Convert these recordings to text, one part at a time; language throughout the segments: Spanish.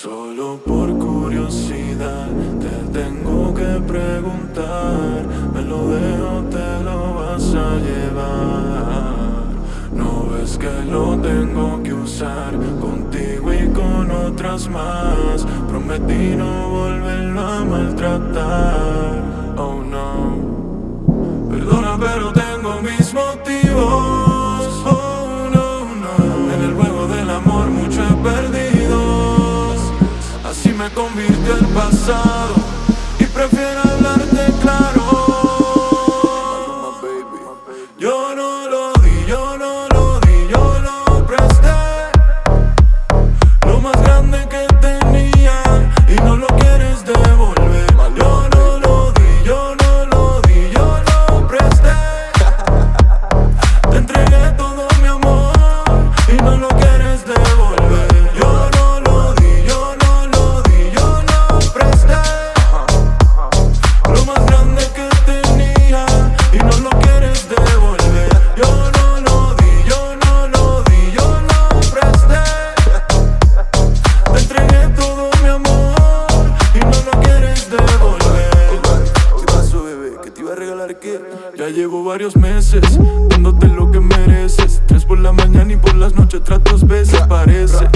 Solo por curiosidad te tengo que preguntar. Me lo dejo, te lo vas a llevar. No ves que lo tengo que usar Contigo y con otras más. Prometí no volverlo a maltratar. Oh no. Perdona pero tengo mis motivos convirtió el pasado Y prefiero hablarte claro Ya llevo varios meses Dándote lo que mereces. Tres por la mañana y por las noches tratos veces Parece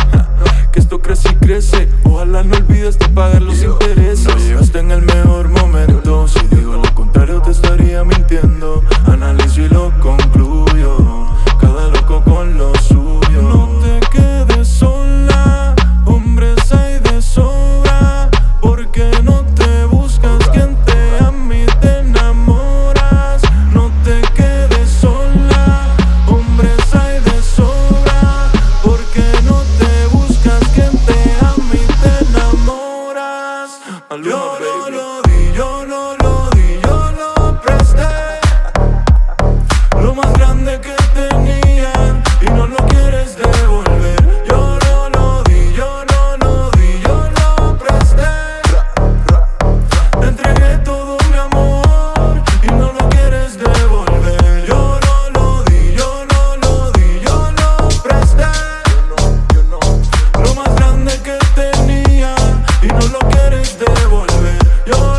devolver. Yo